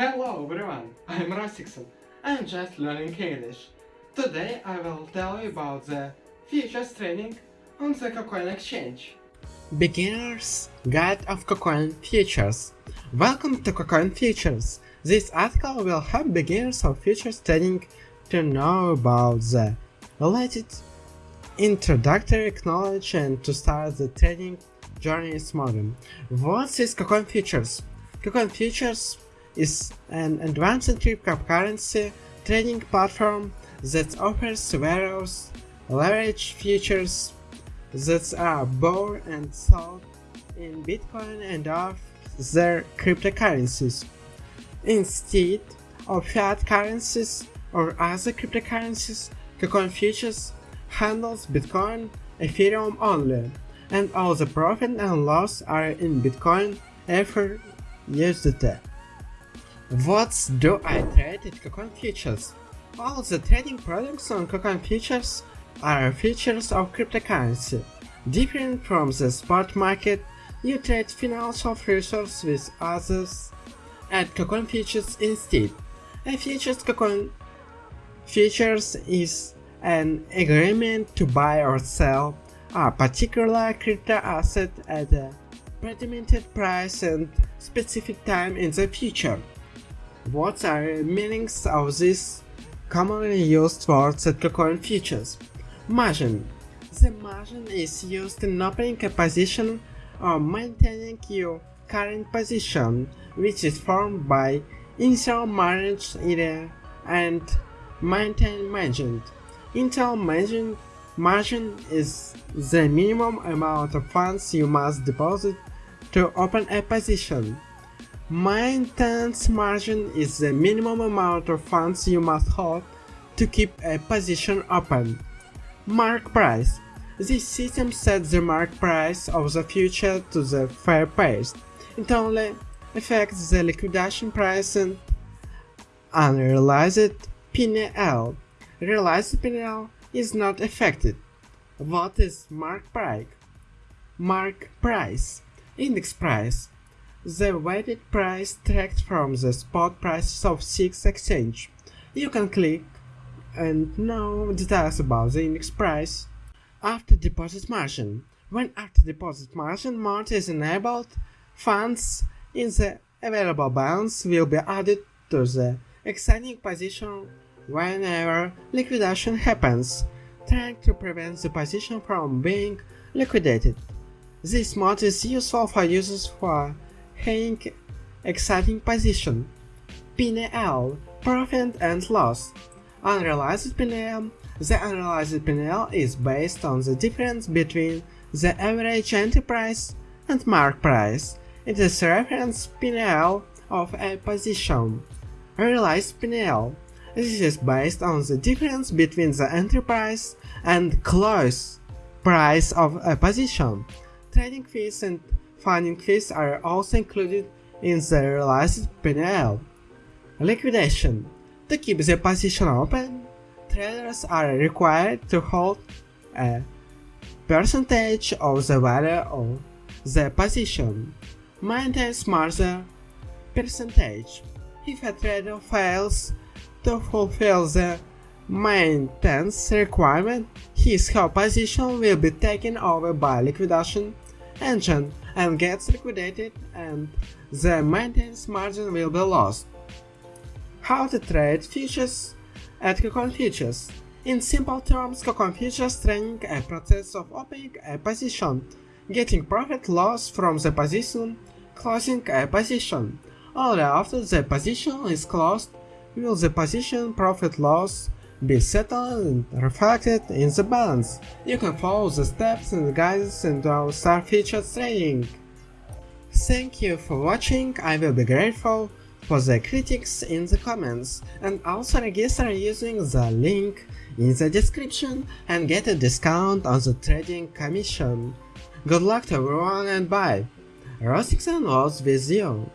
Hello everyone, I'm Rosixon. I'm just learning English. Today I will tell you about the futures trading on the KuCoin exchange. Beginner's Guide of KuCoin Futures Welcome to KuCoin Futures. This article will help beginners of futures trading to know about the related introductory knowledge and to start the trading journey smarter. What is KuCoin Futures? KuCoin Futures is an advanced cryptocurrency trading platform that offers various leverage features that are bought and sold in Bitcoin and other cryptocurrencies. Instead of fiat currencies or other cryptocurrencies, KuCoin Futures handles Bitcoin, Ethereum only, and all the profit and loss are in Bitcoin, Ether, USDT. What do I trade at KuCoin Futures? All the trading products on KuCoin Futures are features of cryptocurrency. Different from the spot market, you trade financial futures with others at KuCoin Futures instead. A futures KuCoin Futures is an agreement to buy or sell a particular crypto asset at a predetermined price and specific time in the future. What are meanings of these commonly used words at KuCoin Futures? Margin. The margin is used in opening a position or maintaining your current position, which is formed by initial margin area and maintain margin. Initial margin, margin is the minimum amount of funds you must deposit to open a position. Maintenance margin is the minimum amount of funds you must hold to keep a position open. Mark price. This system sets the mark price of the future to the fair price. It only affects the liquidation price and unrealized PNL. Realized PNL is not affected. What is mark price? Mark price. Index price the weighted price tracked from the spot prices of SIX exchange. You can click and know details about the index price. After deposit margin. When after deposit margin mode is enabled, funds in the available balance will be added to the exciting position whenever liquidation happens, trying to prevent the position from being liquidated. This mode is useful for users who are Hank exciting position. PNL, profit and loss. Unrealized PNL. The unrealized PNL is based on the difference between the average entry price and mark price. It is reference PNL of a position. Realized PNL. This is based on the difference between the entry price and close price of a position. Trading fees and Funding fees are also included in the realized PNL. Liquidation. To keep the position open, traders are required to hold a percentage of the value of the position. Maintain smarter percentage. If a trader fails to fulfill the maintenance requirement, his whole position will be taken over by liquidation engine and gets liquidated and the maintenance margin will be lost. How to trade futures at KuCoin Futures In simple terms, KuCoin Futures trading a process of opening a position, getting profit loss from the position, closing a position. Only after the position is closed will the position profit loss be settled and reflected in the balance. You can follow the steps and guides into our Star Futures trading. Thank you for watching, I will be grateful for the critics in the comments and also register using the link in the description and get a discount on the trading commission. Good luck to everyone and bye! Rosixon was with you.